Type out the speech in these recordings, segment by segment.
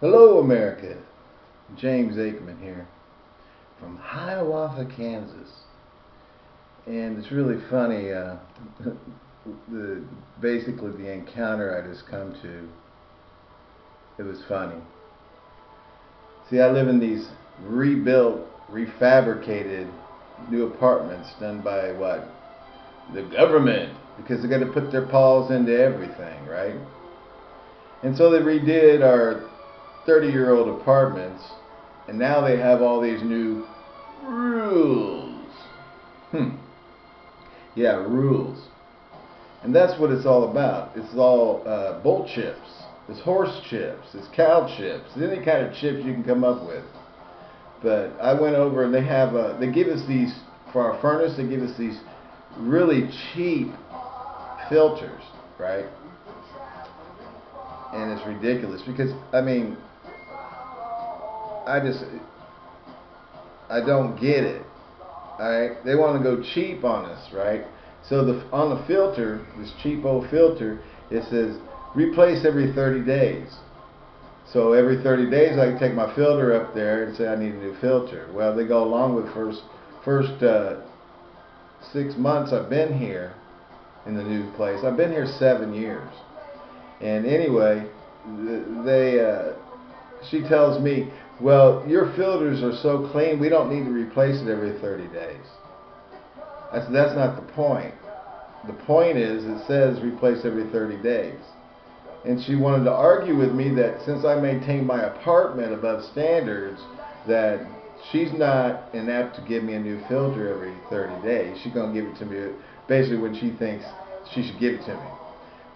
Hello, America. James Aikman here from Hiawatha, Kansas. And it's really funny. Uh, the basically the encounter I just come to. It was funny. See, I live in these rebuilt, refabricated new apartments done by what? The government, because they got to put their paws into everything, right? And so they redid our 30 year old apartments, and now they have all these new rules. Hmm. Yeah, rules. And that's what it's all about. It's all uh, bull chips. It's horse chips. It's cow chips. Any kind of chips you can come up with. But I went over and they have a, they give us these for our furnace. They give us these really cheap filters, right? And it's ridiculous because I mean I just I don't get it. Alright? They want to go cheap on us, right? So the on the filter, this cheap old filter, it says replace every 30 days. So every 30 days I can take my filter up there and say I need a new filter. Well, they go along with first first uh, six months I've been here in the new place. I've been here seven years. And anyway, they uh, she tells me well, your filters are so clean, we don't need to replace it every 30 days. Said, that's not the point. The point is, it says replace every 30 days. And she wanted to argue with me that since I maintain my apartment above standards, that she's not inept to give me a new filter every 30 days. She's going to give it to me basically when she thinks she should give it to me.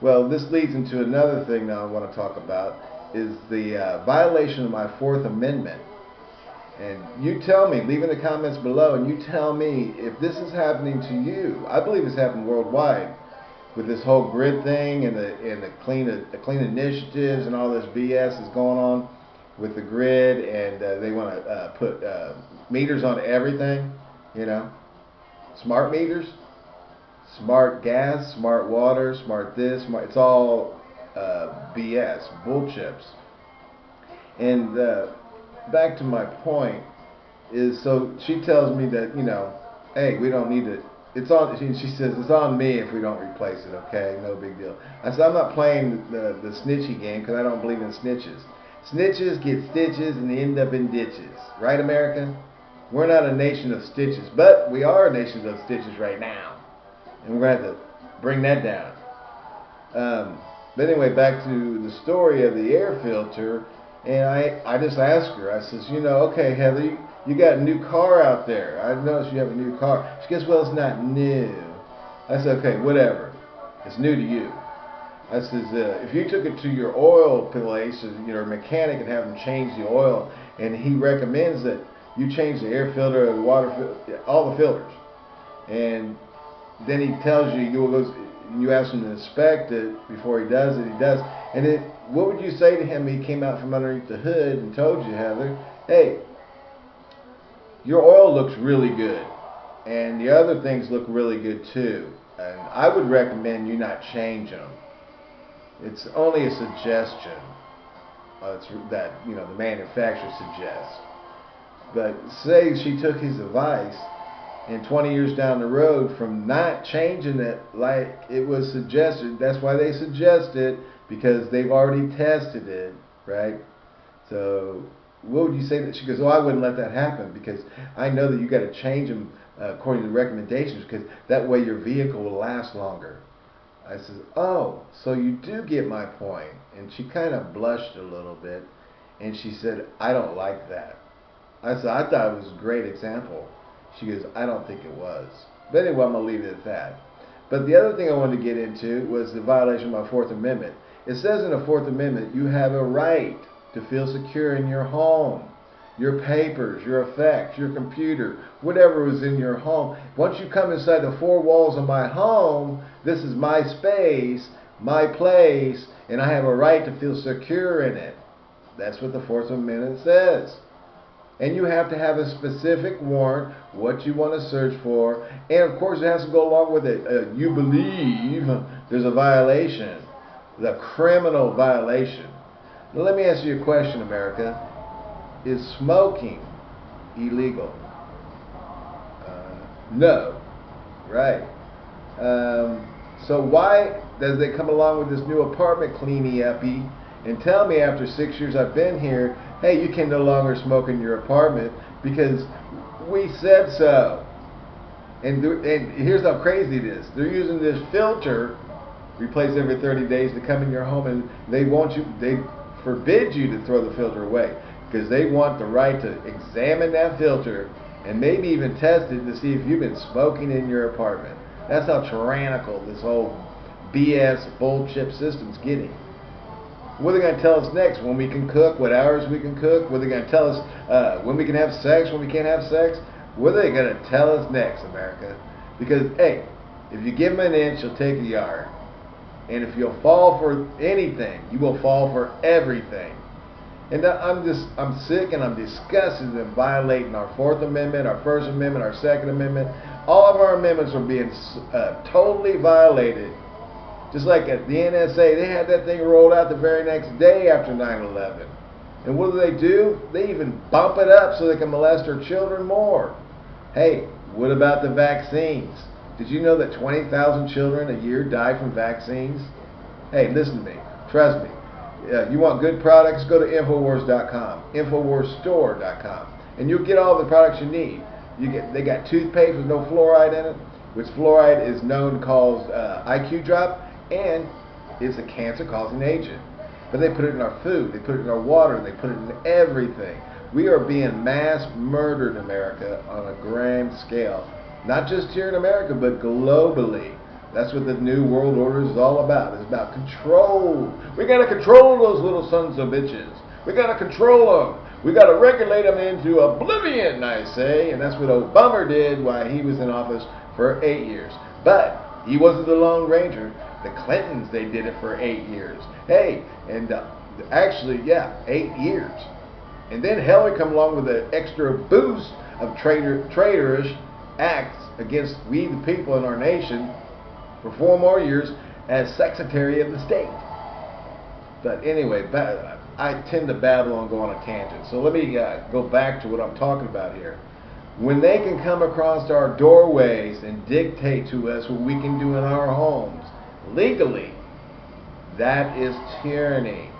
Well, this leads into another thing now I want to talk about is the uh, violation of my Fourth Amendment. And you tell me, leave in the comments below, and you tell me if this is happening to you. I believe it's happening worldwide with this whole grid thing and the and the clean the clean initiatives and all this BS is going on with the grid, and uh, they want to uh, put uh, meters on everything. You know, smart meters, smart gas, smart water, smart this, smart. It's all uh, BS, bull chips. And uh, back to my point is so she tells me that you know, hey, we don't need to. It's on. She, says it's on me if we don't replace it. Okay, no big deal. I said I'm not playing the the snitchy game because I don't believe in snitches. Snitches get stitches and end up in ditches. Right, America? We're not a nation of stitches, but we are a nation of stitches right now, and we're going to have to bring that down. Um, but anyway, back to the story of the air filter, and I, I just asked her, I says, you know, okay, Heather, you, you got a new car out there. I noticed you have a new car. She goes, well, it's not new. I said, okay, whatever. It's new to you. I says, uh, if you took it to your oil place, your mechanic, and have him change the oil, and he recommends that you change the air filter, the water, all the filters, and then he tells you, you goes, you ask him to inspect it before he does it, he does. And it, what would you say to him? He came out from underneath the hood and told you, Heather, hey, your oil looks really good, and the other things look really good too. And I would recommend you not change them. It's only a suggestion. Uh, that you know the manufacturer suggests. But say she took his advice and 20 years down the road from not changing it like it was suggested. That's why they suggest it because they've already tested it, right? So what would you say that she goes, oh, I wouldn't let that happen because I know that you got to change them uh, according to the recommendations because that way your vehicle will last longer. I says, oh, so you do get my point. And she kind of blushed a little bit and she said, I don't like that. I said, I thought it was a great example. She goes, I don't think it was. But anyway, I'm going to leave it at that. But the other thing I wanted to get into was the violation of my Fourth Amendment. It says in the Fourth Amendment, you have a right to feel secure in your home. Your papers, your effects, your computer, whatever was in your home. Once you come inside the four walls of my home, this is my space, my place, and I have a right to feel secure in it. That's what the Fourth Amendment says and you have to have a specific warrant, what you want to search for, and of course it has to go along with it. Uh, you believe there's a violation, the criminal violation. Now let me ask you a question, America. Is smoking illegal? Uh, no. Right. Um, so why does they come along with this new apartment cleanie uppy and tell me after six years I've been here, hey, you can no longer smoke in your apartment because we said so. And, and here's how crazy it is. They're using this filter, replace every 30 days, to come in your home, and they want you, they forbid you to throw the filter away because they want the right to examine that filter and maybe even test it to see if you've been smoking in your apartment. That's how tyrannical this whole BS bullshit system's getting. What are they going to tell us next? When we can cook? What hours we can cook? What are they going to tell us uh, when we can have sex? When we can't have sex? What are they going to tell us next, America? Because hey, if you give them an inch, you'll take a yard. And if you'll fall for anything, you will fall for everything. And I'm just, I'm sick and I'm disgusted in violating our Fourth Amendment, our First Amendment, our Second Amendment. All of our amendments are being uh, totally violated. Just like at the NSA, they had that thing rolled out the very next day after 9-11. And what do they do? They even bump it up so they can molest our children more. Hey, what about the vaccines? Did you know that 20,000 children a year die from vaccines? Hey, listen to me. Trust me. Uh, you want good products? Go to Infowars.com, Infowarsstore.com, and you'll get all the products you need. You get they got toothpaste with no fluoride in it, which fluoride is known to cause uh, IQ drop and is a cancer-causing agent. But they put it in our food, they put it in our water, they put it in everything. We are being mass murdered in America on a grand scale. Not just here in America, but globally. That's what the New World Order is all about. It's about control. We got to control those little sons of bitches. We got to control them. We got to regulate them into oblivion, I say. And that's what Obama did while he was in office for eight years. But he wasn't the Lone Ranger. The Clintons, they did it for eight years. Hey, and uh, actually, yeah, eight years. And then Hillary come along with an extra boost of traitor, traitorish acts against we the people in our nation for four more years as Secretary of the State. But anyway, I tend to babble and go on a tangent. So let me uh, go back to what I'm talking about here. When they can come across our doorways and dictate to us what we can do in our homes legally, that is tyranny.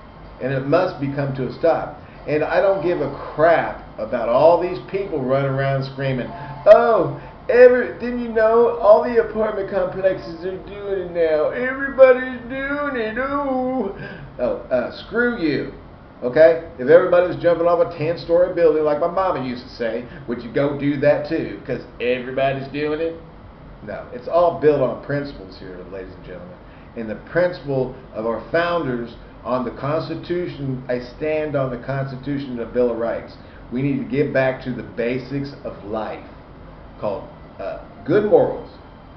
And it must be come to a stop. And I don't give a crap about all these people running around screaming, oh, Every, didn't you know all the apartment complexes are doing it now? Everybody's doing it. Ooh. Oh, uh, screw you. Okay? If everybody was jumping off a 10 story building like my mama used to say, would you go do that too? Because everybody's doing it? No. It's all built on principles here, ladies and gentlemen. And the principle of our founders on the Constitution, I stand on the Constitution and the Bill of Rights. We need to get back to the basics of life called uh, good morals,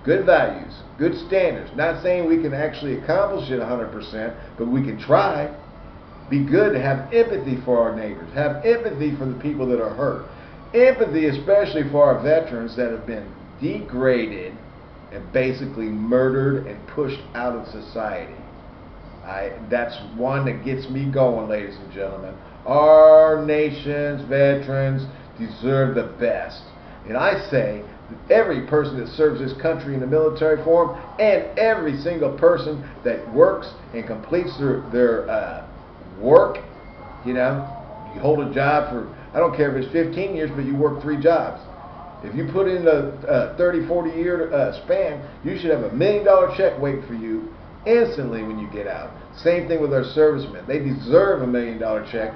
good values, good standards. Not saying we can actually accomplish it 100%, but we can try. Be good to have empathy for our neighbors, have empathy for the people that are hurt, empathy especially for our veterans that have been degraded and basically murdered and pushed out of society. I, that's one that gets me going, ladies and gentlemen. Our nation's veterans deserve the best. And I say that every person that serves this country in the military form and every single person that works and completes their, their uh, work, you know, you hold a job for, I don't care if it's 15 years, but you work three jobs. If you put in a, a 30, 40 year uh, span, you should have a million dollar check waiting for you instantly when you get out. Same thing with our servicemen. They deserve a million dollar check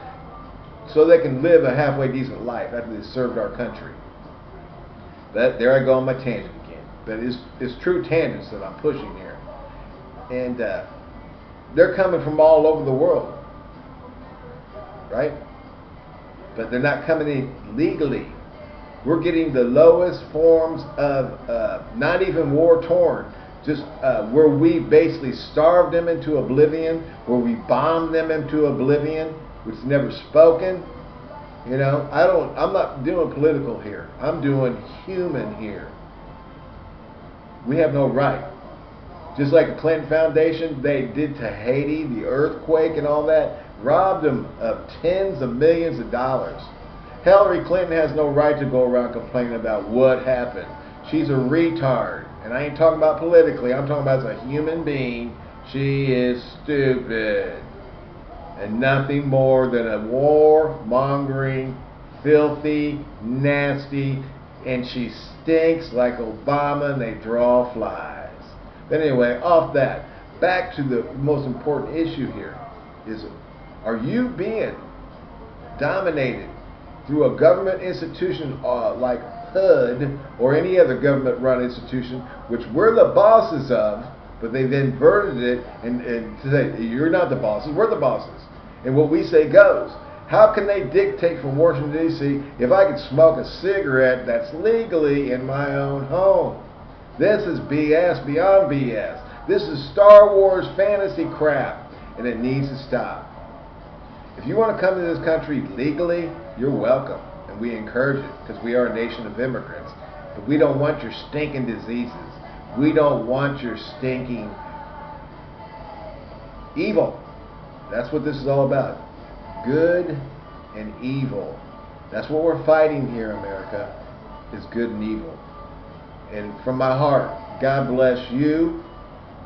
so they can live a halfway decent life after they served our country. That there I go on my tangent again. But it's it's true tangents that I'm pushing here, and uh, they're coming from all over the world, right? But they're not coming in legally. We're getting the lowest forms of uh, not even war torn, just uh, where we basically starved them into oblivion, where we bombed them into oblivion, which is never spoken, you know, I don't. I'm not doing political here. I'm doing human here. We have no right. Just like the Clinton Foundation, they did to Haiti, the earthquake and all that. robbed them of tens of millions of dollars. Hillary Clinton has no right to go around complaining about what happened. She's a retard. And I ain't talking about politically, I'm talking about as a human being. She is stupid. And nothing more than a war-mongering, filthy, nasty, and she stinks like Obama and they draw flies. But anyway, off that, back to the most important issue here is are you being dominated through a government institution uh, like HUD or any other government run institution, which we're the bosses of, but they then inverted it and, and say, you're not the bosses, we're the bosses. And what we say goes. How can they dictate from Washington, D.C. if I can smoke a cigarette that's legally in my own home? This is BS beyond BS. This is Star Wars fantasy crap, and it needs to stop. If you want to come to this country legally, you're welcome, and we encourage it because we are a nation of immigrants. But we don't want your stinking diseases. We don't want your stinking evil. That's what this is all about. Good and evil. That's what we're fighting here, America, is good and evil. And from my heart, God bless you.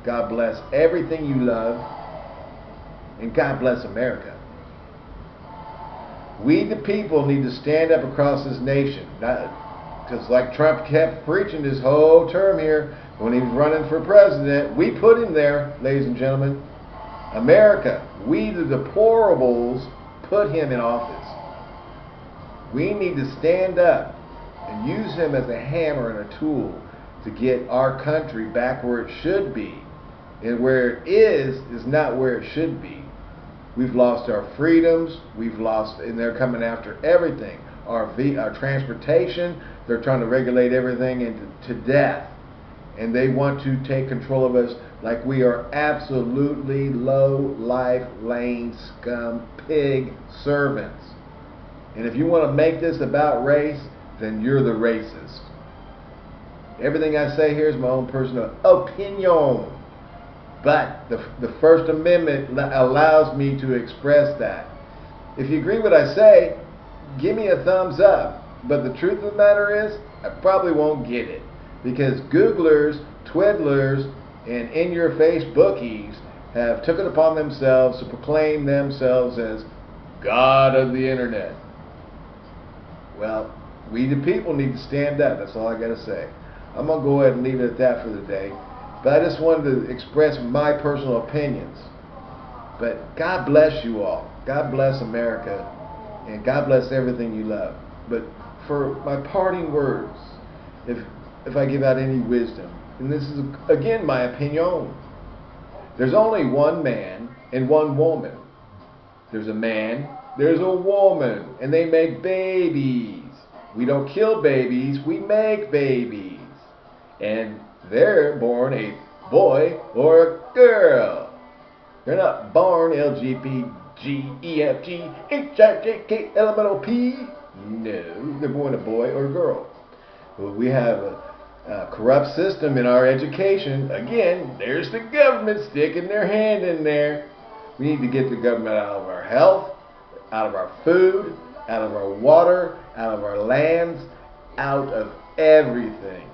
God bless everything you love. And God bless America. We, the people, need to stand up across this nation. Because, like Trump kept preaching his whole term here, when he was running for president, we put him there, ladies and gentlemen. America, we, the deplorables, put him in office. We need to stand up and use him as a hammer and a tool to get our country back where it should be. And where it is, is not where it should be. We've lost our freedoms. We've lost, and they're coming after everything. Our, v, our transportation, they're trying to regulate everything into to death. And they want to take control of us like we are absolutely low life, lame, scum, pig servants. And if you want to make this about race, then you're the racist. Everything I say here is my own personal opinion. But the, the First Amendment allows me to express that. If you agree with what I say, give me a thumbs up. But the truth of the matter is, I probably won't get it. Because Googlers, Twiddlers, and in-your-face bookies have took it upon themselves to proclaim themselves as God of the Internet. Well, we the people need to stand up. That's all I got to say. I'm going to go ahead and leave it at that for the day. But I just wanted to express my personal opinions. But God bless you all. God bless America. And God bless everything you love. But for my parting words, if if I give out any wisdom, and this is again my opinion, there's only one man and one woman. There's a man, there's a woman, and they make babies. We don't kill babies, we make babies. And they're born a boy or a girl. They're not born L G B G E F G H I J K L M N O P. No, they're born a boy or a girl. Well, we have a, a corrupt system in our education. Again, there's the government sticking their hand in there. We need to get the government out of our health, out of our food, out of our water, out of our lands, out of everything.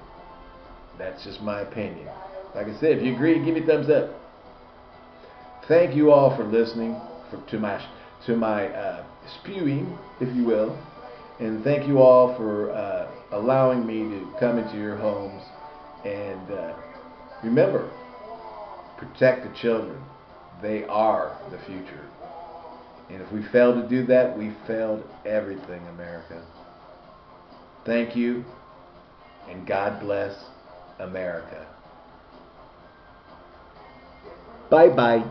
That's just my opinion. Like I said, if you agree, give me a thumbs up. Thank you all for listening for, to my to my uh, spewing, if you will, and thank you all for uh, allowing me to come into your homes. And uh, remember, protect the children. They are the future. And if we fail to do that, we failed everything, America. Thank you, and God bless America. Bye bye.